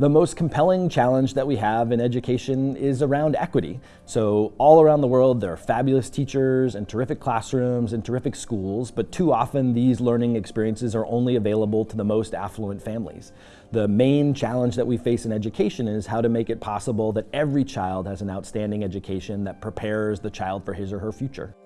The most compelling challenge that we have in education is around equity. So all around the world, there are fabulous teachers and terrific classrooms and terrific schools, but too often these learning experiences are only available to the most affluent families. The main challenge that we face in education is how to make it possible that every child has an outstanding education that prepares the child for his or her future.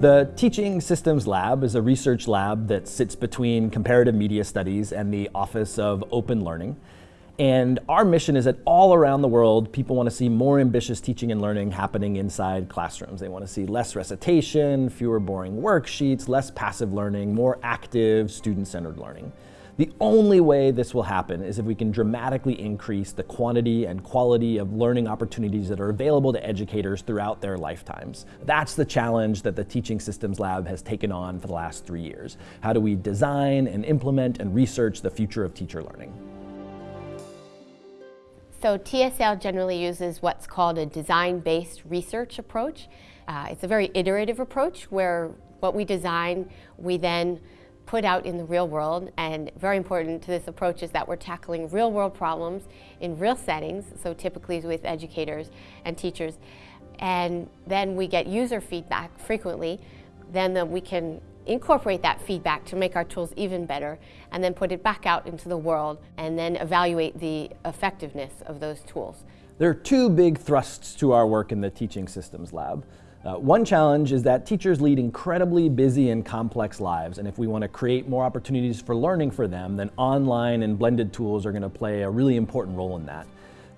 The Teaching Systems Lab is a research lab that sits between comparative media studies and the Office of Open Learning. And our mission is that all around the world, people want to see more ambitious teaching and learning happening inside classrooms. They want to see less recitation, fewer boring worksheets, less passive learning, more active, student-centered learning. The only way this will happen is if we can dramatically increase the quantity and quality of learning opportunities that are available to educators throughout their lifetimes. That's the challenge that the Teaching Systems Lab has taken on for the last three years. How do we design and implement and research the future of teacher learning? So TSL generally uses what's called a design-based research approach. Uh, it's a very iterative approach where what we design, we then put out in the real world and very important to this approach is that we're tackling real world problems in real settings, so typically with educators and teachers. And then we get user feedback frequently, then the, we can incorporate that feedback to make our tools even better and then put it back out into the world and then evaluate the effectiveness of those tools. There are two big thrusts to our work in the Teaching Systems Lab. Uh, one challenge is that teachers lead incredibly busy and complex lives, and if we want to create more opportunities for learning for them, then online and blended tools are going to play a really important role in that.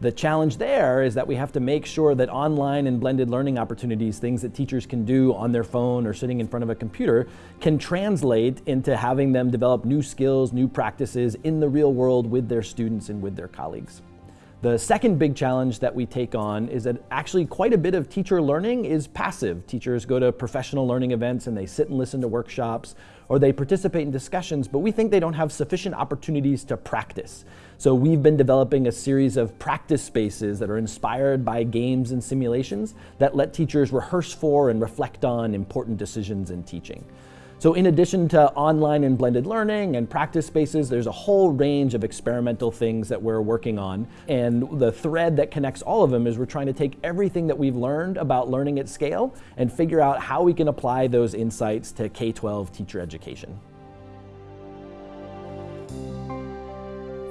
The challenge there is that we have to make sure that online and blended learning opportunities, things that teachers can do on their phone or sitting in front of a computer, can translate into having them develop new skills, new practices in the real world with their students and with their colleagues. The second big challenge that we take on is that actually quite a bit of teacher learning is passive. Teachers go to professional learning events and they sit and listen to workshops or they participate in discussions, but we think they don't have sufficient opportunities to practice. So we've been developing a series of practice spaces that are inspired by games and simulations that let teachers rehearse for and reflect on important decisions in teaching. So in addition to online and blended learning and practice spaces, there's a whole range of experimental things that we're working on. And the thread that connects all of them is we're trying to take everything that we've learned about learning at scale and figure out how we can apply those insights to K-12 teacher education.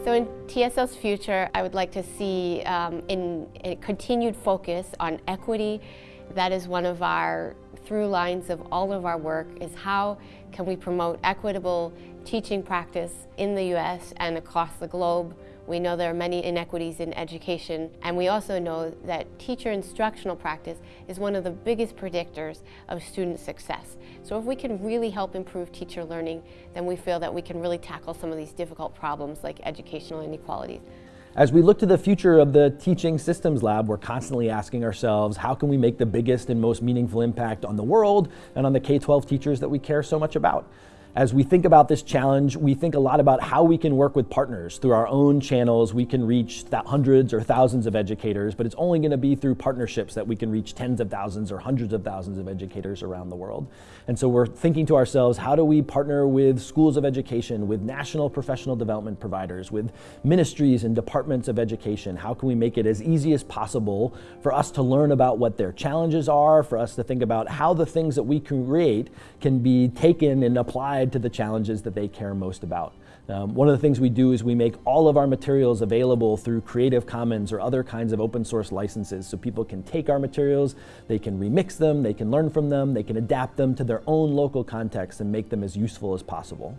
So in TSL's future, I would like to see um, in, a continued focus on equity. That is one of our through lines of all of our work is how can we promote equitable teaching practice in the U.S. and across the globe. We know there are many inequities in education, and we also know that teacher instructional practice is one of the biggest predictors of student success. So if we can really help improve teacher learning, then we feel that we can really tackle some of these difficult problems like educational inequalities. As we look to the future of the Teaching Systems Lab, we're constantly asking ourselves, how can we make the biggest and most meaningful impact on the world and on the K-12 teachers that we care so much about? As we think about this challenge, we think a lot about how we can work with partners. Through our own channels, we can reach hundreds or thousands of educators, but it's only going to be through partnerships that we can reach tens of thousands or hundreds of thousands of educators around the world. And so we're thinking to ourselves, how do we partner with schools of education, with national professional development providers, with ministries and departments of education? How can we make it as easy as possible for us to learn about what their challenges are, for us to think about how the things that we can create can be taken and applied applied to the challenges that they care most about. Um, one of the things we do is we make all of our materials available through Creative Commons or other kinds of open source licenses so people can take our materials, they can remix them, they can learn from them, they can adapt them to their own local context and make them as useful as possible.